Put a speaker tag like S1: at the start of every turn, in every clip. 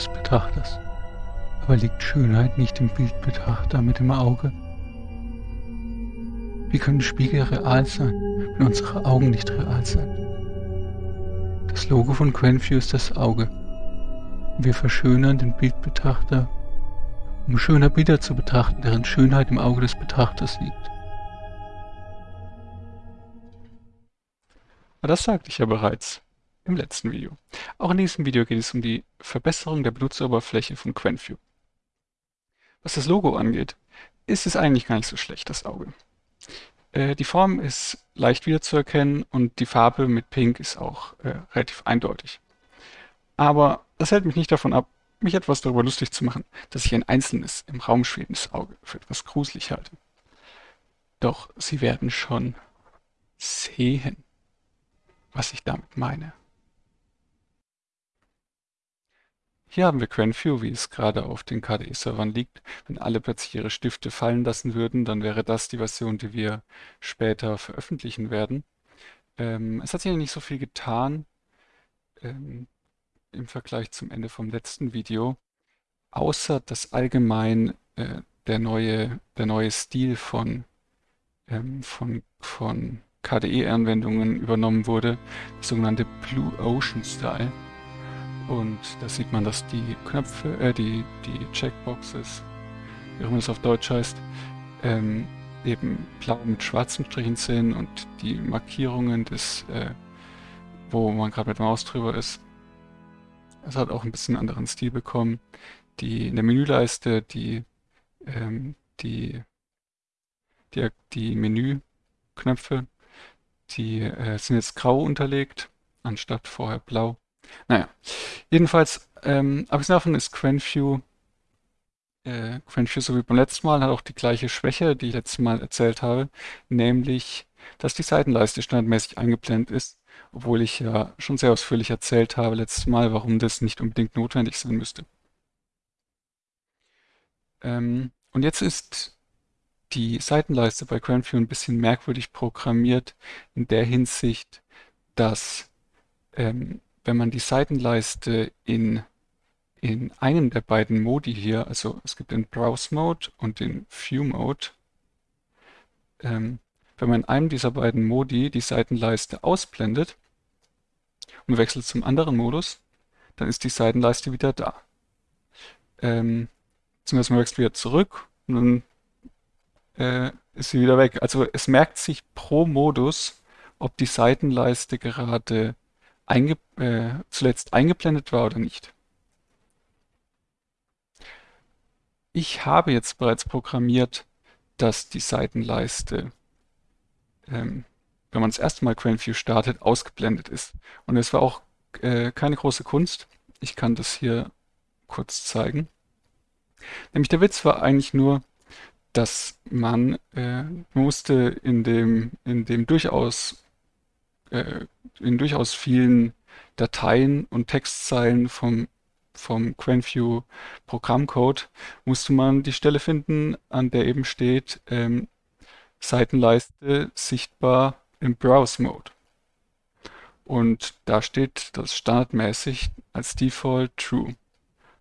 S1: des Betrachters. Aber liegt Schönheit nicht im Bildbetrachter mit dem Auge? Wie können Spiegel real sein, wenn unsere Augen nicht real sind? Das Logo von Quenview ist das Auge. Wir verschönern den Bildbetrachter, um schöner Bilder zu betrachten, deren Schönheit im Auge des Betrachters liegt.
S2: Das sagte ich ja bereits im letzten Video. Auch in diesem Video geht es um die Verbesserung der Benutzeroberfläche von Quenview. Was das Logo angeht, ist es eigentlich gar nicht so schlecht, das Auge. Äh, die Form ist leicht wiederzuerkennen und die Farbe mit Pink ist auch äh, relativ eindeutig. Aber das hält mich nicht davon ab, mich etwas darüber lustig zu machen, dass ich ein einzelnes, im Raum schwebendes Auge für etwas gruselig halte. Doch Sie werden schon sehen, was ich damit meine. Hier haben wir Quenview, wie es gerade auf den KDE-Servern liegt. Wenn alle plötzlich ihre Stifte fallen lassen würden, dann wäre das die Version, die wir später veröffentlichen werden. Ähm, es hat sich nicht so viel getan ähm, im Vergleich zum Ende vom letzten Video, außer dass allgemein äh, der, neue, der neue Stil von, ähm, von, von KDE-Anwendungen übernommen wurde, der sogenannte Blue Ocean Style. Und da sieht man, dass die Knöpfe, äh, die, die Checkboxes, wie auch immer das auf Deutsch heißt, ähm, eben blau mit schwarzen Strichen sind und die Markierungen des, äh, wo man gerade mit der Maus drüber ist. Es hat auch ein bisschen einen anderen Stil bekommen. Die in der Menüleiste, die, ähm, die, die, die Menüknöpfe, die äh, sind jetzt grau unterlegt, anstatt vorher blau. Naja, jedenfalls, ähm, abgesehen davon ist Quenview, äh, Quenview so wie beim letzten Mal, hat auch die gleiche Schwäche, die ich letztes Mal erzählt habe, nämlich, dass die Seitenleiste standardmäßig eingeblendet ist, obwohl ich ja schon sehr ausführlich erzählt habe letztes Mal, warum das nicht unbedingt notwendig sein müsste. Ähm, und jetzt ist die Seitenleiste bei Quenview ein bisschen merkwürdig programmiert in der Hinsicht, dass ähm, wenn man die Seitenleiste in, in einem der beiden Modi hier, also es gibt den Browse Mode und den View Mode, ähm, wenn man in einem dieser beiden Modi die Seitenleiste ausblendet und wechselt zum anderen Modus, dann ist die Seitenleiste wieder da. Ähm, beziehungsweise man wechselt wieder zurück und dann äh, ist sie wieder weg. Also es merkt sich pro Modus, ob die Seitenleiste gerade einge äh, zuletzt eingeblendet war oder nicht. Ich habe jetzt bereits programmiert, dass die Seitenleiste, ähm, wenn man das erste Mal QuenView startet, ausgeblendet ist. Und es war auch äh, keine große Kunst. Ich kann das hier kurz zeigen. Nämlich der Witz war eigentlich nur, dass man äh, musste in dem, in dem durchaus äh, in durchaus vielen Dateien und Textzeilen vom, vom QuenView Programmcode musste man die Stelle finden, an der eben steht ähm, Seitenleiste sichtbar im Browse-Mode. Und da steht das standardmäßig als Default True,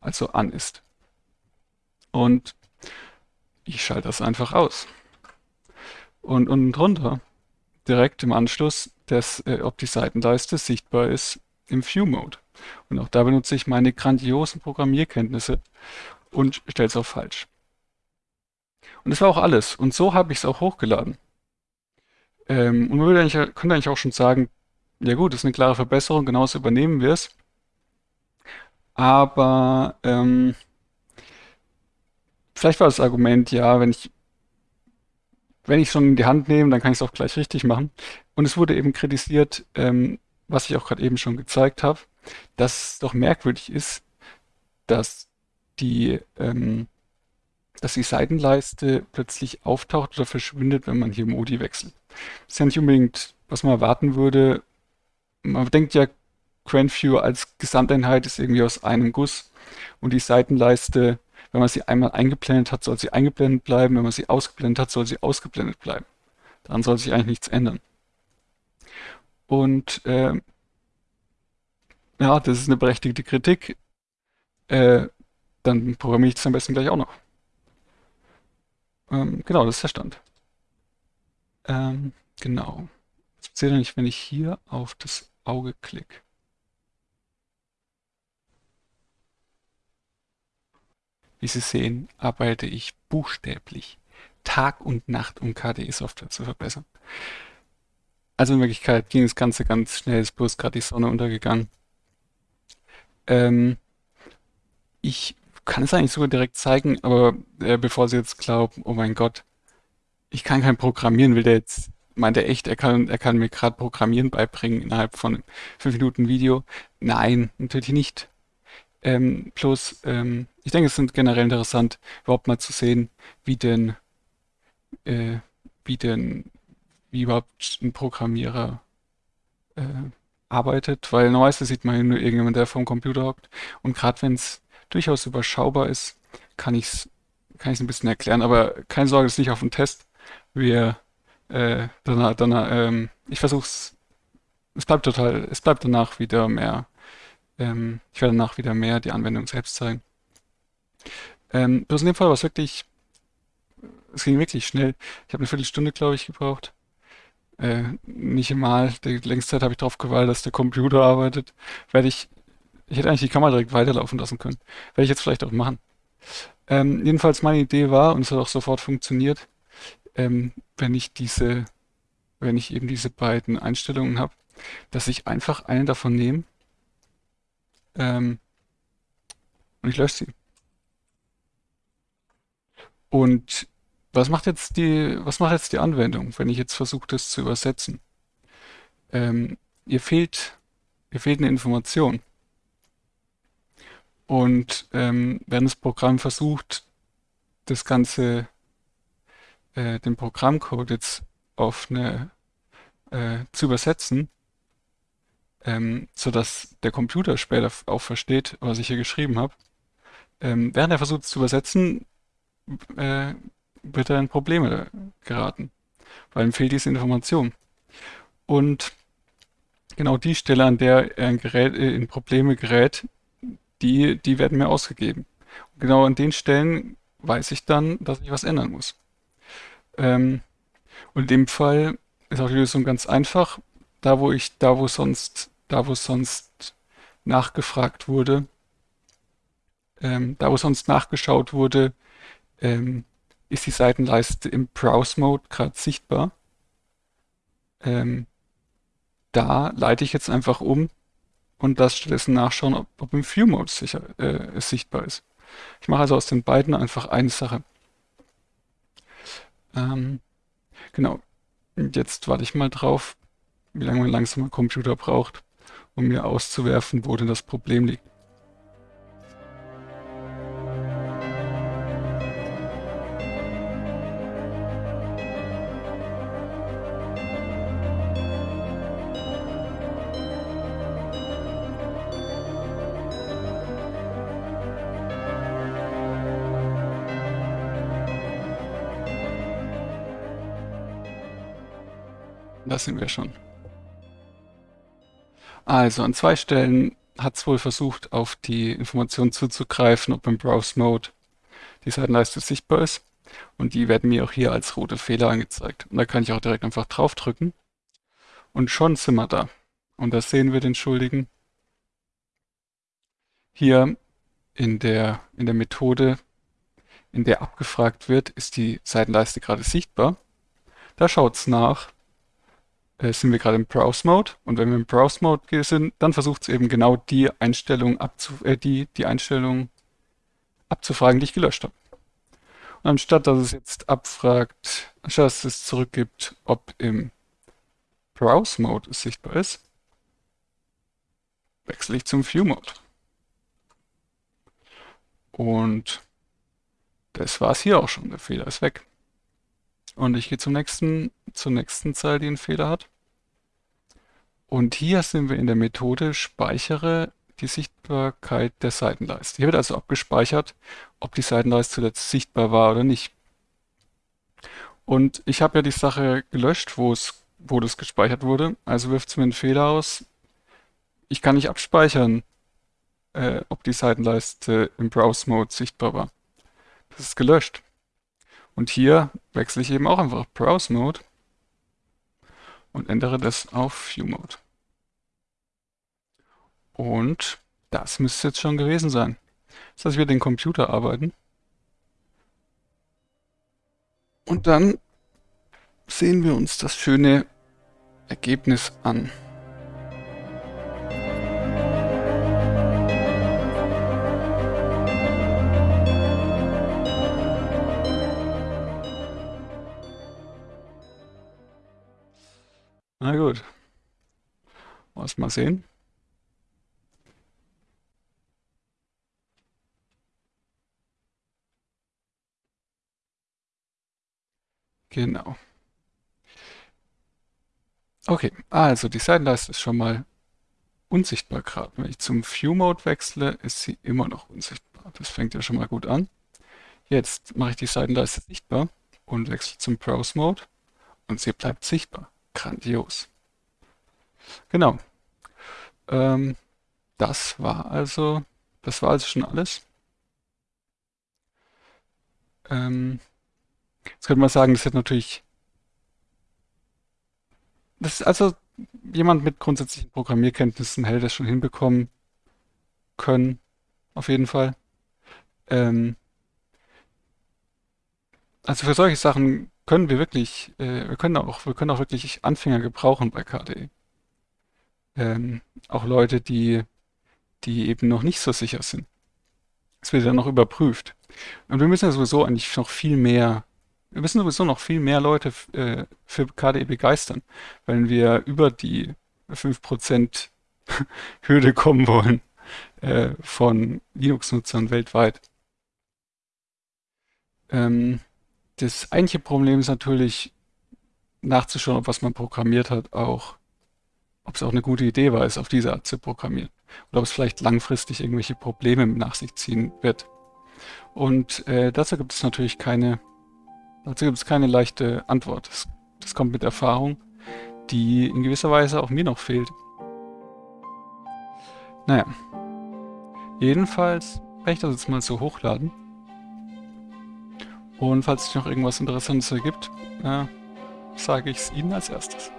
S2: also an ist. Und ich schalte das einfach aus. Und unten drunter, direkt im Anschluss, des, äh, ob die Seitenleiste sichtbar ist im View-Mode. Und auch da benutze ich meine grandiosen Programmierkenntnisse und stelle es auf falsch. Und das war auch alles. Und so habe ich es auch hochgeladen. Ähm, und man würde eigentlich, könnte eigentlich auch schon sagen, ja gut, das ist eine klare Verbesserung, genauso übernehmen wir es. Aber ähm, vielleicht war das Argument, ja, wenn ich wenn ich schon in die Hand nehme, dann kann ich es auch gleich richtig machen. Und es wurde eben kritisiert, ähm, was ich auch gerade eben schon gezeigt habe, dass es doch merkwürdig ist, dass die, ähm, dass die Seitenleiste plötzlich auftaucht oder verschwindet, wenn man hier Modi wechselt. Das ist ja nicht unbedingt, was man erwarten würde. Man denkt ja, QuenView als Gesamteinheit ist irgendwie aus einem Guss und die Seitenleiste wenn man sie einmal eingeblendet hat, soll sie eingeblendet bleiben. Wenn man sie ausgeblendet hat, soll sie ausgeblendet bleiben. Daran soll sich eigentlich nichts ändern. Und äh, ja, das ist eine berechtigte Kritik, äh, dann programmiere ich das am besten gleich auch noch. Ähm, genau, das ist der Stand. Ähm, genau. Was passiert eigentlich, wenn ich hier auf das Auge klicke? Wie Sie sehen, arbeite ich buchstäblich Tag und Nacht, um KDE-Software zu verbessern. Also in Wirklichkeit ging das Ganze ganz schnell, ist bloß gerade die Sonne untergegangen. Ähm, ich kann es eigentlich sogar direkt zeigen, aber äh, bevor Sie jetzt glauben, oh mein Gott, ich kann kein Programmieren, will der jetzt, meint er echt, er kann, er kann mir gerade Programmieren beibringen innerhalb von 5 Minuten Video. Nein, natürlich nicht. Ähm, bloß, ähm, ich denke, es ist generell interessant, überhaupt mal zu sehen, wie denn, äh, wie denn, wie überhaupt ein Programmierer äh, arbeitet, weil normalerweise sieht man nur irgendjemand, der vom Computer hockt. Und gerade wenn es durchaus überschaubar ist, kann ich es kann ein bisschen erklären. Aber keine Sorge, es ist nicht auf dem Test. Wir, äh, danach, danach, ähm, ich versuche es, es bleibt total, es bleibt danach wieder mehr, ähm, ich werde danach wieder mehr die Anwendung selbst zeigen. Ähm, bloß in dem Fall war es wirklich, es ging wirklich schnell. Ich habe eine Viertelstunde, glaube ich, gebraucht. Äh, nicht mal, die längste Zeit habe ich darauf gewartet, dass der Computer arbeitet. Werde ich, ich hätte eigentlich die Kamera direkt weiterlaufen lassen können. Werde ich jetzt vielleicht auch machen. Ähm, jedenfalls meine Idee war, und es hat auch sofort funktioniert, ähm, wenn ich diese, wenn ich eben diese beiden Einstellungen habe, dass ich einfach eine davon nehme ähm, und ich lösche sie. Und was macht jetzt die, was macht jetzt die Anwendung, wenn ich jetzt versuche, das zu übersetzen? Ähm, ihr fehlt, ihr fehlt eine Information. Und ähm, wenn das Programm versucht, das Ganze, äh, den Programmcode jetzt auf eine äh, zu übersetzen, ähm, sodass der Computer später auch versteht, was ich hier geschrieben habe. Ähm, während er versucht es zu übersetzen, äh, wird er in Probleme geraten, weil ihm fehlt diese Information. Und genau die Stelle, an der er in, gerät, äh, in Probleme gerät, die, die werden mir ausgegeben. Und genau an den Stellen weiß ich dann, dass ich was ändern muss. Ähm, und in dem Fall ist auch die Lösung ganz einfach. Da, wo ich, da, wo sonst, da, wo sonst nachgefragt wurde, ähm, da, wo sonst nachgeschaut wurde, ähm, ist die Seitenleiste im Browse-Mode gerade sichtbar. Ähm, da leite ich jetzt einfach um und lasse stattdessen nachschauen, ob, ob im View-Mode äh, sichtbar ist. Ich mache also aus den beiden einfach eine Sache. Ähm, genau. Und jetzt warte ich mal drauf, wie lange mein langsamer Computer braucht, um mir auszuwerfen, wo denn das Problem liegt. Da sind wir schon. Also an zwei Stellen hat es wohl versucht, auf die Information zuzugreifen, ob im Browse-Mode die Seitenleiste sichtbar ist. Und die werden mir auch hier als rote Fehler angezeigt. Und da kann ich auch direkt einfach draufdrücken. Und schon sind wir da. Und da sehen wir den Schuldigen. Hier in der, in der Methode, in der abgefragt wird, ist die Seitenleiste gerade sichtbar. Da schaut es nach, sind wir gerade im Browse-Mode. Und wenn wir im Browse-Mode sind, dann versucht es eben genau die Einstellung, abzu äh, die, die Einstellung abzufragen, die ich gelöscht habe. Und anstatt dass es jetzt abfragt, anstatt dass es zurückgibt, ob im Browse-Mode es sichtbar ist, wechsle ich zum View-Mode. Und das war es hier auch schon. Der Fehler ist weg. Und ich gehe zum nächsten, zur nächsten Zeile, die einen Fehler hat. Und hier sind wir in der Methode speichere die Sichtbarkeit der Seitenleiste. Hier wird also abgespeichert, ob die Seitenleiste zuletzt sichtbar war oder nicht. Und ich habe ja die Sache gelöscht, wo, es, wo das gespeichert wurde. Also wirft es mir einen Fehler aus. ich kann nicht abspeichern, äh, ob die Seitenleiste im Browse-Mode sichtbar war. Das ist gelöscht. Und hier wechsle ich eben auch einfach Browse-Mode und ändere das auf View-Mode. Und das müsste jetzt schon gewesen sein. Das heißt, wir den Computer arbeiten. Und dann sehen wir uns das schöne Ergebnis an. Na gut. Lass mal sehen. Genau. Okay, also die Seitenleiste ist schon mal unsichtbar gerade. Wenn ich zum View-Mode wechsle, ist sie immer noch unsichtbar. Das fängt ja schon mal gut an. Jetzt mache ich die Seitenleiste sichtbar und wechsle zum Browse-Mode und sie bleibt sichtbar. Grandios. Genau. Ähm, das war also, das war also schon alles. Ähm, jetzt könnte man sagen, das hätte natürlich, das ist also jemand mit grundsätzlichen Programmierkenntnissen hätte das schon hinbekommen können, auf jeden Fall. Ähm, also für solche Sachen können wir wirklich, äh, wir können auch, wir können auch wirklich Anfänger gebrauchen bei KDE. Ähm, auch Leute, die, die eben noch nicht so sicher sind. Es wird ja noch überprüft. Und wir müssen ja sowieso eigentlich noch viel mehr, wir müssen sowieso noch viel mehr Leute äh, für KDE begeistern, wenn wir über die 5% Hürde kommen wollen äh, von Linux-Nutzern weltweit. Ähm, das eigentliche Problem ist natürlich, nachzuschauen, ob was man programmiert hat, auch, ob es auch eine gute Idee war, es auf diese Art zu programmieren. Oder ob es vielleicht langfristig irgendwelche Probleme nach sich ziehen wird. Und äh, dazu gibt es natürlich keine, dazu gibt es keine leichte Antwort. Das, das kommt mit Erfahrung, die in gewisser Weise auch mir noch fehlt. Naja. Jedenfalls werde ich das jetzt mal so hochladen. Und falls sich noch irgendwas Interessantes ergibt, äh, sage ich es Ihnen als erstes.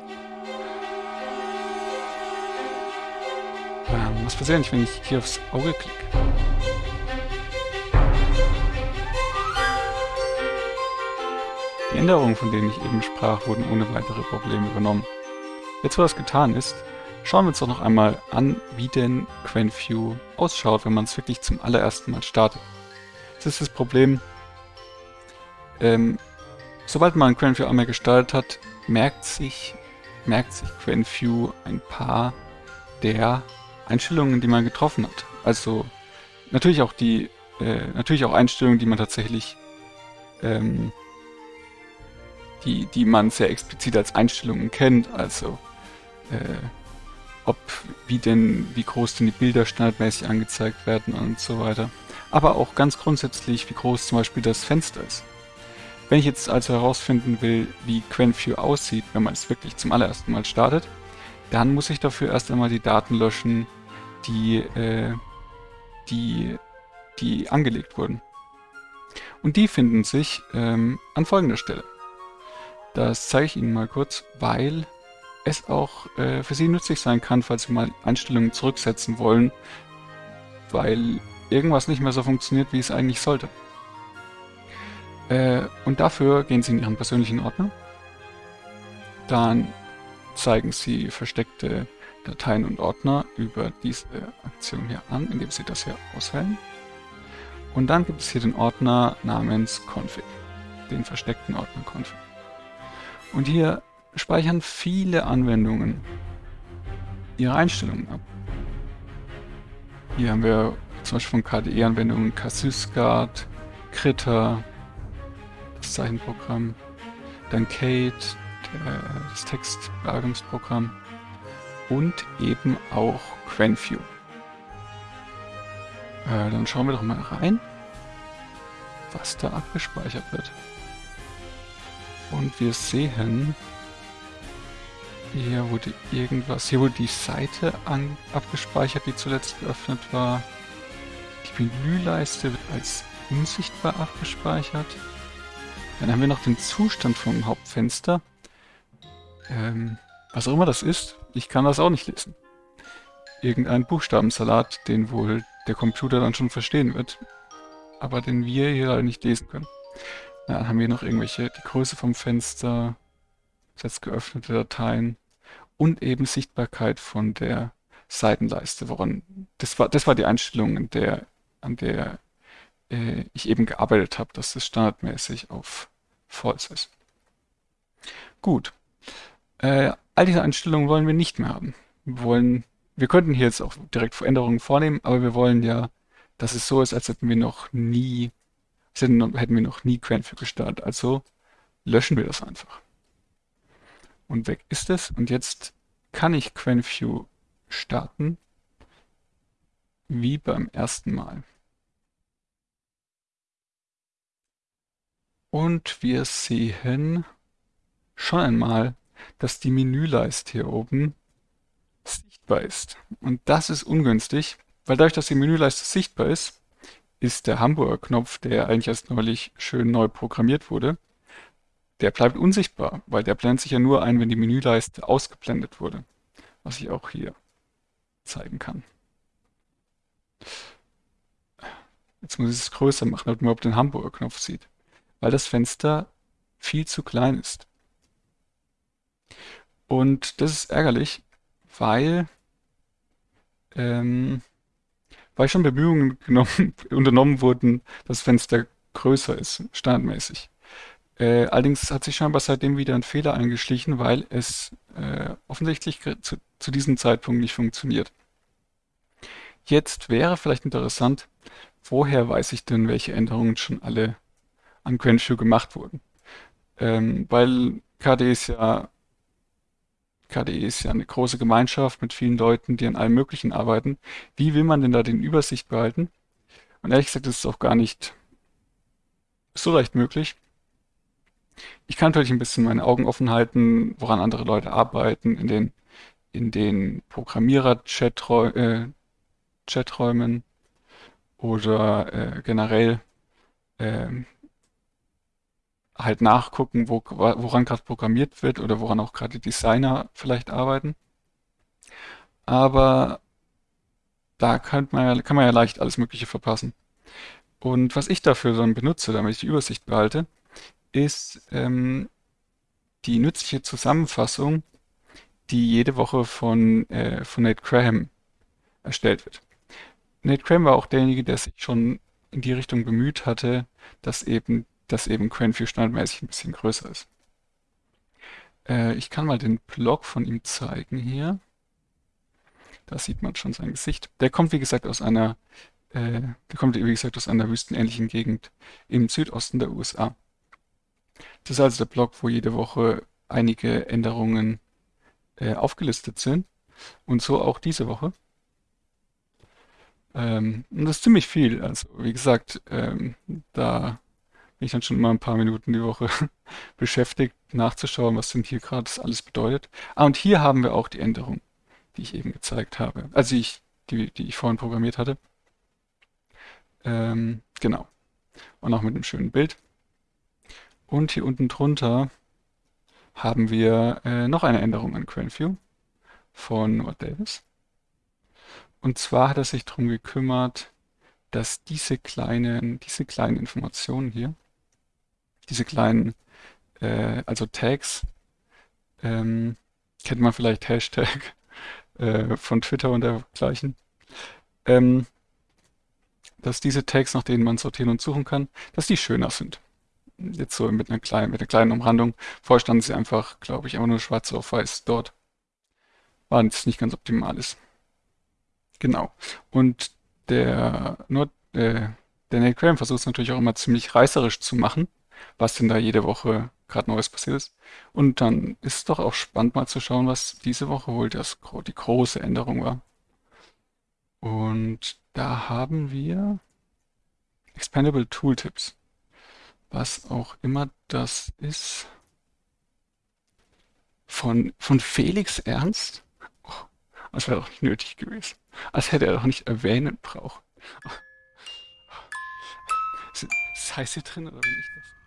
S2: Ähm, was passiert eigentlich, wenn ich hier aufs Auge klicke? Die Änderungen, von denen ich eben sprach, wurden ohne weitere Probleme übernommen. Jetzt, wo das getan ist, schauen wir uns doch noch einmal an, wie denn QuenView ausschaut, wenn man es wirklich zum allerersten Mal startet. Das ist das Problem, ähm, sobald man QuenView einmal gestaltet hat, merkt sich, merkt sich QuenView ein paar der Einstellungen, die man getroffen hat. Also natürlich auch die, äh, natürlich auch Einstellungen, die man tatsächlich, ähm, die, die man sehr explizit als Einstellungen kennt. Also äh, ob wie denn, wie groß denn die Bilder standardmäßig angezeigt werden und so weiter. Aber auch ganz grundsätzlich, wie groß zum Beispiel das Fenster ist. Wenn ich jetzt also herausfinden will, wie QuenView aussieht, wenn man es wirklich zum allerersten Mal startet, dann muss ich dafür erst einmal die Daten löschen, die, äh, die, die angelegt wurden. Und die finden sich ähm, an folgender Stelle. Das zeige ich Ihnen mal kurz, weil es auch äh, für Sie nützlich sein kann, falls Sie mal Einstellungen zurücksetzen wollen, weil irgendwas nicht mehr so funktioniert, wie es eigentlich sollte. Äh, und dafür gehen Sie in Ihren persönlichen Ordner. Dann zeigen Sie versteckte Dateien und Ordner über diese Aktion hier an, indem Sie das hier auswählen. Und dann gibt es hier den Ordner namens config, den versteckten Ordner config. Und hier speichern viele Anwendungen ihre Einstellungen ab. Hier haben wir zum Beispiel von KDE-Anwendungen Kasysguard, Kritter, Zeichenprogramm, dann Kate, der, das Textbearbeitungsprogramm und eben auch QuenView. Äh, dann schauen wir doch mal rein, was da abgespeichert wird. Und wir sehen, Hier wurde irgendwas, hier wurde die Seite an, abgespeichert, die zuletzt geöffnet war. Die Menüleiste wird als unsichtbar abgespeichert. Dann haben wir noch den Zustand vom Hauptfenster. Ähm, was auch immer das ist, ich kann das auch nicht lesen. Irgendein Buchstabensalat, den wohl der Computer dann schon verstehen wird, aber den wir hier leider nicht lesen können. Dann haben wir noch irgendwelche, die Größe vom Fenster, jetzt geöffnete Dateien und eben Sichtbarkeit von der Seitenleiste, woran das war, das war die Einstellung, an der, an der äh, ich eben gearbeitet habe, dass das standardmäßig auf False ist. Gut. Äh, all diese Einstellungen wollen wir nicht mehr haben. Wir wollen, wir könnten hier jetzt auch direkt Veränderungen vornehmen, aber wir wollen ja, dass es so ist, als hätten wir noch nie, hätten, hätten wir noch nie Quenview gestartet. Also löschen wir das einfach. Und weg ist es. Und jetzt kann ich Quenview starten, wie beim ersten Mal. Und wir sehen schon einmal, dass die Menüleiste hier oben sichtbar ist. Und das ist ungünstig, weil dadurch, dass die Menüleiste sichtbar ist, ist der Hamburger Knopf, der eigentlich erst neulich schön neu programmiert wurde, der bleibt unsichtbar, weil der blendet sich ja nur ein, wenn die Menüleiste ausgeblendet wurde, was ich auch hier zeigen kann. Jetzt muss ich es größer machen, damit man überhaupt den Hamburger Knopf sieht weil das Fenster viel zu klein ist. Und das ist ärgerlich, weil, ähm, weil schon Bemühungen genommen, unternommen wurden, das Fenster größer ist, standardmäßig. Äh, allerdings hat sich scheinbar seitdem wieder ein Fehler eingeschlichen, weil es äh, offensichtlich zu, zu diesem Zeitpunkt nicht funktioniert. Jetzt wäre vielleicht interessant, woher weiß ich denn, welche Änderungen schon alle an Quenview gemacht wurden. Ähm, weil KDE ist ja KDE ist ja eine große Gemeinschaft mit vielen Leuten, die an allem Möglichen arbeiten. Wie will man denn da den Übersicht behalten? Und ehrlich gesagt, das ist auch gar nicht so leicht möglich. Ich kann natürlich ein bisschen meine Augen offen halten, woran andere Leute arbeiten, in den, in den Programmierer-Chaträumen äh, oder äh, generell äh, halt nachgucken, wo, woran gerade programmiert wird oder woran auch gerade Designer vielleicht arbeiten. Aber da kann man, ja, kann man ja leicht alles Mögliche verpassen. Und was ich dafür dann benutze, damit ich die Übersicht behalte, ist ähm, die nützliche Zusammenfassung, die jede Woche von, äh, von Nate Graham erstellt wird. Nate Graham war auch derjenige, der sich schon in die Richtung bemüht hatte, dass eben dass eben Quenview standardmäßig ein bisschen größer ist. Äh, ich kann mal den Blog von ihm zeigen hier. Da sieht man schon sein Gesicht. Der kommt, wie gesagt, aus einer, äh, der kommt, wie gesagt, aus einer wüstenähnlichen Gegend im Südosten der USA. Das ist also der Blog, wo jede Woche einige Änderungen äh, aufgelistet sind. Und so auch diese Woche. Ähm, und das ist ziemlich viel. Also, wie gesagt, ähm, da bin ich dann schon immer ein paar Minuten die Woche beschäftigt, nachzuschauen, was denn hier gerade alles bedeutet. Ah, und hier haben wir auch die Änderung, die ich eben gezeigt habe. Also ich, die, die ich vorhin programmiert hatte. Ähm, genau. Und auch mit einem schönen Bild. Und hier unten drunter haben wir äh, noch eine Änderung an QuenView von Noah Davis. Und zwar hat er sich darum gekümmert, dass diese kleinen, diese kleinen Informationen hier, diese kleinen, äh, also Tags, ähm, kennt man vielleicht Hashtag äh, von Twitter und dergleichen, ähm, dass diese Tags, nach denen man sortieren und suchen kann, dass die schöner sind. Jetzt so mit einer kleinen, mit einer kleinen Umrandung. Vorher standen sie einfach, glaube ich, einfach nur schwarz auf weiß dort. War jetzt nicht ganz optimal ist. Genau. Und der, nur, äh, der Nate Graham versucht es natürlich auch immer ziemlich reißerisch zu machen was denn da jede Woche gerade Neues passiert ist. Und dann ist es doch auch spannend mal zu schauen, was diese Woche wohl das, die große Änderung war. Und da haben wir Expandable Tooltips. Was auch immer das ist. Von, von Felix Ernst? Oh, das wäre doch nicht nötig gewesen. Als hätte er doch nicht erwähnen brauchen. Das heißt hier drin oder nicht das?